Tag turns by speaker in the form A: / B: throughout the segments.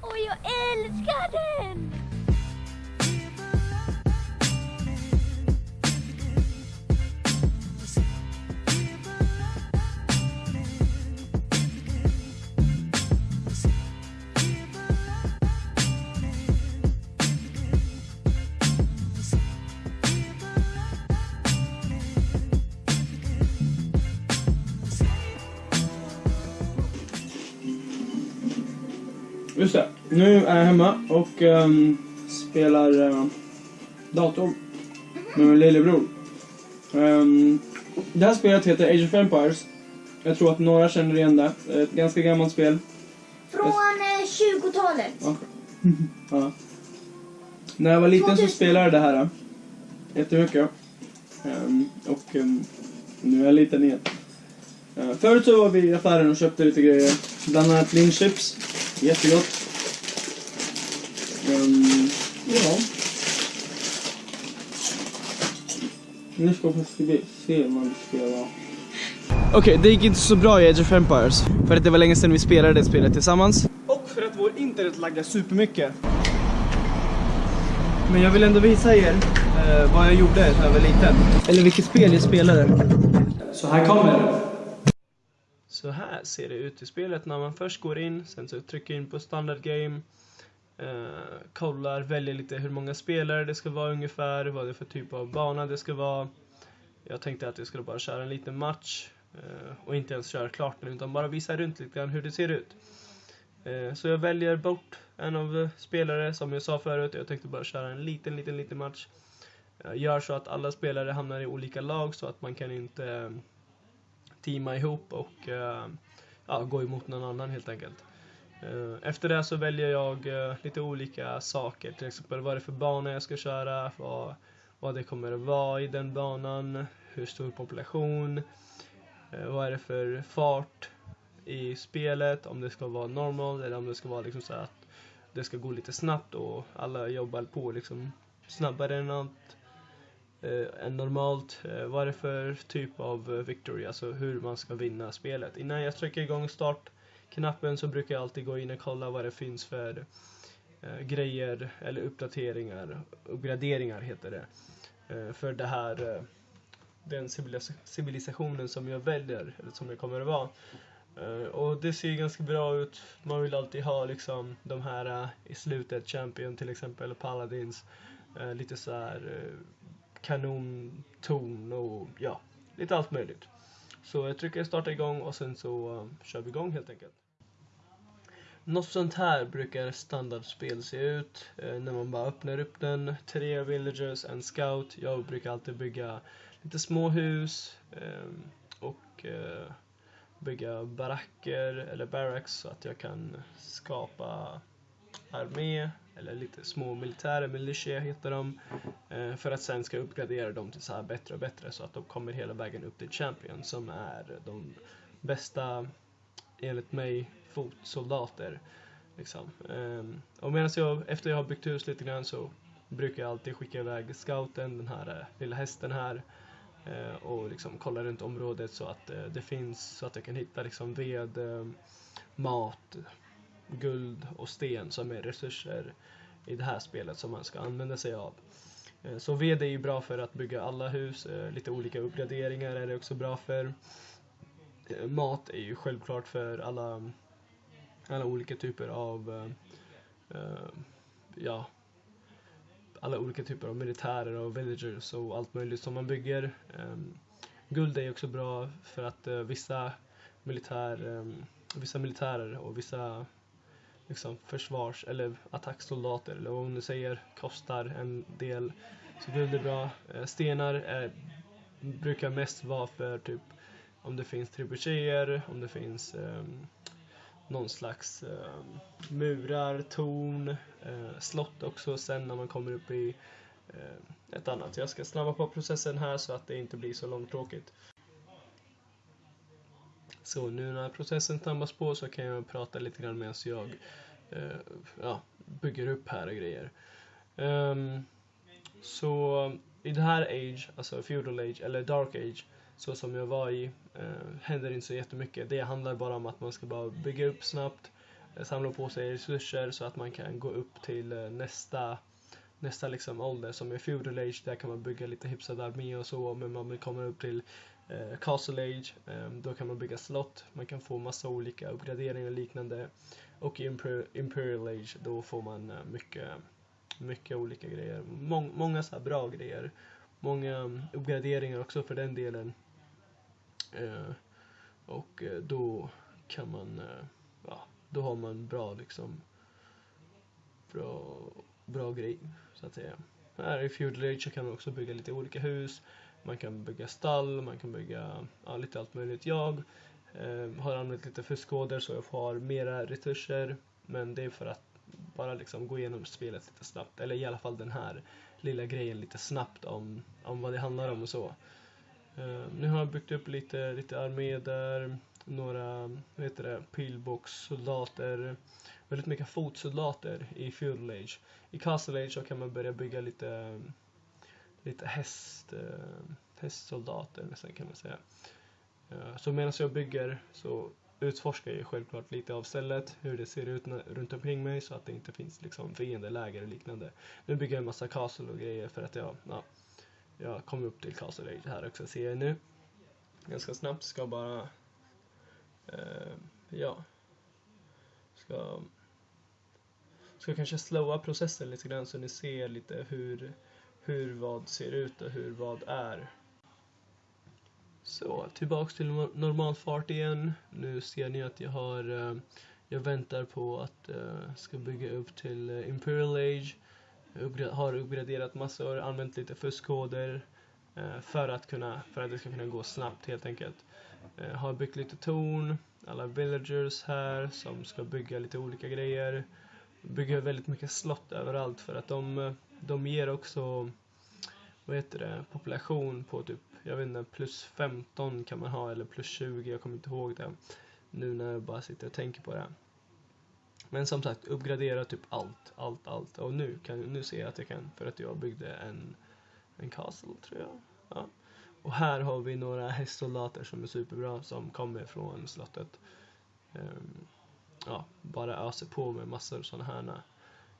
A: Och jag älskar den!
B: Just det. Nu är jag hemma och ehm, spelar uh, dator med min lillebror. Ehm, det här spelet heter Age of Empires. Jag tror att några känner igen det. Ett ganska gammalt spel.
A: Från eh, 20-talet.
B: Ja. ja. När jag var liten så
A: 2000.
B: spelade jag det här. Jättemycket. Ehm, och ehm, nu är jag liten igen. Uh, förut så var vi i affären och köpte lite grejer. Bland annat linchips. Jättegott. Um, ja. Nu ska vi se- vad vi ska göra. Okej, det gick inte så bra i Age of Empires. För att det var länge sedan vi spelade det spelet tillsammans. Och för att vår internet laggar supermycket. Men jag vill ändå visa er eh, vad jag gjorde när jag var liten. Eller vilket spel jag spelade. Så här kommer det. Så här ser det ut i spelet när man först går in, sen så trycker in på standard game. Eh, kollar, väljer lite hur många spelare det ska vara ungefär, vad det är för typ av bana det ska vara. Jag tänkte att jag skulle bara köra en liten match eh, och inte ens köra klart den utan bara visa runt lite grann hur det ser ut. Eh, Så jag väljer bort en av spelare som jag sa förut. Jag tänkte bara köra en liten, liten, liten match. Jag gör så att alla spelare hamnar i olika lag så att man kan inte eh, teama ihop och eh, ja, gå emot någon annan helt enkelt. Eh, efter det så väljer jag eh, lite olika saker, till exempel vad det är för bana jag ska köra, vad, vad det kommer att vara i den banan, hur stor population, vad är det för fart i spelet, om det ska vara normal eller om det ska vara liksom så att det ska gå lite snabbt och alla jobbar på liksom snabbare än allt eh, än normalt. Eh, vad är det för typ av eh, victory, alltså hur man ska vinna spelet. Innan jag trycker igång startknappen så brukar jag alltid gå in och kolla vad det finns för eh, grejer eller uppdateringar, uppgraderingar heter det. Eh, för det här, eh, den civilisationen som jag väljer, eller som jag kommer att vara. Och det ser ganska bra ut. Man vill alltid ha liksom de här i slutet, Champion till exempel, Paladins. lite så här kanonton och ja, lite allt möjligt. Så jag trycker starta igång och sen så eh, kör vi igång helt enkelt. Något sånt här brukar standardspel se ut eh, när man bara öppnar upp den. Tre villagers, en scout. Jag brukar alltid bygga lite små hus eh, och eh, bygga baracker eller barracks så att jag kan skapa armé eller lite små militärer, militia heter de. Eh, för att sen ska uppgradera dem till så här bättre och bättre så att de kommer hela vägen upp till Champion som är de bästa, enligt mig, fotsoldater. Liksom. Ehm, och medan jag, efter jag har byggt hus lite grann så brukar jag alltid skicka iväg scouten, den här eh, lilla hästen här eh, och liksom kolla runt området så att det finns, så att jag kan hitta liksom ved, mat, guld och sten som är resurser i det här spelet som man ska använda sig av. Eh, så ved är ju bra för att bygga alla hus, eh, lite olika uppgraderingar är det också bra för. Eh, mat är ju självklart för alla, alla olika typer av, ja, alla olika typer av militärer och villagers och allt möjligt som man bygger. Ehm, guld är också bra för att vissa militär, ehm, vissa militärer och vissa liksom försvars eller attacksoldater eller vad man nu säger kostar en del. Så guld är bra. Eh, stenar är, brukar mest vara för typ om det finns trebucheter, om det finns um, någon slags um, murar, torn, uh, slott också sen när man kommer upp i uh, ett annat. Jag ska snabba på processen här så att det inte blir så långtråkigt. Så nu när processen snabbas på så kan jag prata lite grann medan jag eh, ja, bygger upp här och grejer. Um, så i det här age, alltså feudal age eller dark age, så som jag var i, eh, händer inte så jättemycket. Det handlar bara om att man ska bara bygga upp snabbt eh, samla på sig resurser så att man kan gå upp till eh, nästa nästa liksom ålder som är feudal age, där kan man bygga lite hyfsad armé och så, men man kommer upp till Eh, castle age, ehm, då kan man bygga slott, man kan få massa olika uppgraderingar och liknande. Och i imperial age, då får man eh, mycket, mycket olika grejer. Mång många så här bra grejer. Många mm, uppgraderingar också för den delen. Eh, och då kan man, ja, då har man bra liksom, bra, bra grej så att säga. Här i Feudal Age så kan man också bygga lite olika hus. Man kan bygga stall, man kan bygga ja, lite allt möjligt. Jag eh, har använt lite fuskkoder så jag får mera resurser. Men det är för att bara liksom gå igenom spelet lite snabbt. Eller i alla fall den här lilla grejen lite snabbt om, om vad det handlar om och så. Eh, nu har jag byggt upp lite, lite armé där. Några, vad heter det, pilbågssoldater. Väldigt mycket fotsoldater i Feudal Age. I Castle Age så kan man börja bygga lite, lite häst, eh, hästsoldater nästan kan man säga. Eh, så medan jag bygger så utforskar jag självklart lite av stället, hur det ser ut runt omkring mig så att det inte finns liksom fiendeläger och liknande. Nu bygger jag en massa castle och grejer för att jag, ja, jag kommer upp till castle age här också ser jag nu. Ganska snabbt, ska bara, eh, ja, ska ska kanske slowa processen lite grann så ni ser lite hur, hur vad ser ut och hur vad är. Så, tillbaks till normal fart igen. Nu ser ni att jag har, eh, jag väntar på att jag ska bygga upp till eh, Imperial Age. Jag har uppgraderat massor, använt lite fuskkoder för att kunna, för att det ska kunna gå snabbt helt enkelt. har byggt lite torn, alla villagers här som ska bygga lite olika grejer bygger väldigt mycket slott överallt för att de, de ger också vad heter det, population på typ, jag vet inte, plus 15 kan man ha eller plus 20, jag kommer inte ihåg det nu när jag bara sitter och tänker på det. Men som sagt, uppgradera typ allt, allt, allt. Och nu, kan, nu ser jag att jag kan för att jag byggde en, en castle tror jag. Ja. Och här har vi några hästsoldater som är superbra som kommer från slottet. Um, ja, bara öser på med massor sådana här.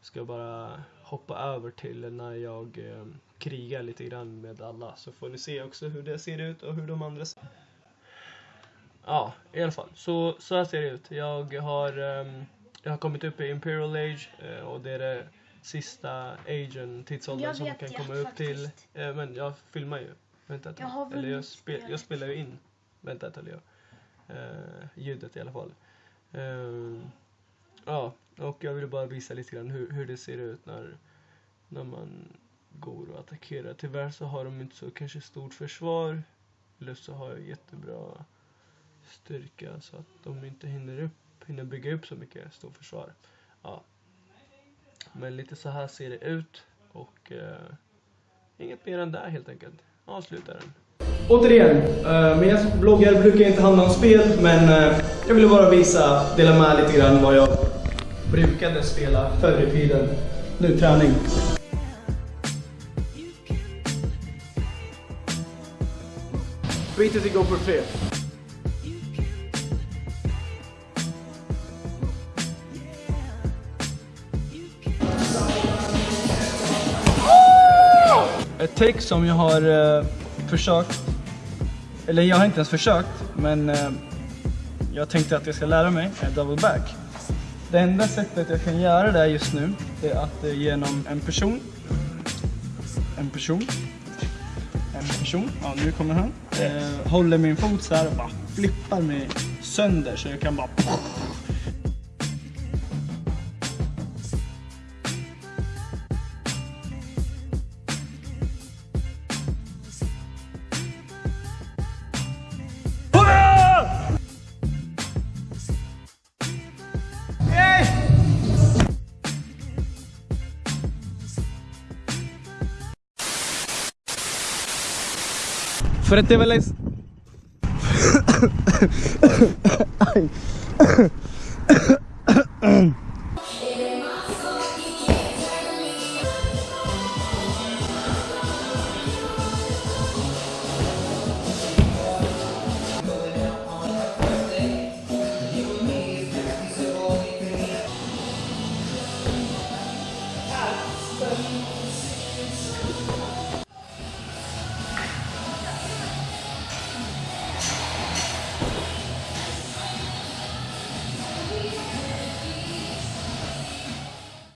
B: Ska bara hoppa över till när jag eh, krigar lite grann med alla så får ni se också hur det ser ut och hur de andra ser Ja, i alla fall. Så, så här ser det ut. Jag har, um, jag har kommit upp i Imperial Age uh, och det är det sista agen, tidsåldern som kan komma upp till. Uh, men jag filmar ju. Vänta ett tag. Eller jag, spe, jag spelar ju in. Vänta ett tag. Uh, ljudet i alla fall. Uh, ja, och jag vill bara visa lite grann hur, hur det ser ut när, när man går och attackerar. Tyvärr så har de inte så kanske stort försvar. Eller så har jag jättebra styrka så att de inte hinner, upp, hinner bygga upp så mycket stort försvar. Ja. Men lite så här ser det ut och eh, inget mer än det helt enkelt. Avslutar den. Återigen, eh, mina bloggar brukar inte handla om spel men eh, jag ville bara visa, dela med lite grann vad jag brukade spela förr i tiden. Nu träning. To go for tre. Ett take som jag har uh, försökt, eller jag har inte ens försökt, men uh, jag tänkte att jag ska lära mig är double back. Det enda sättet jag kan göra det just nu är att eh, genom en person, en person, en person, ja nu kommer han, uh, håller min fot så här och bara flippar mig sönder så jag kan bara Frente, Vélez.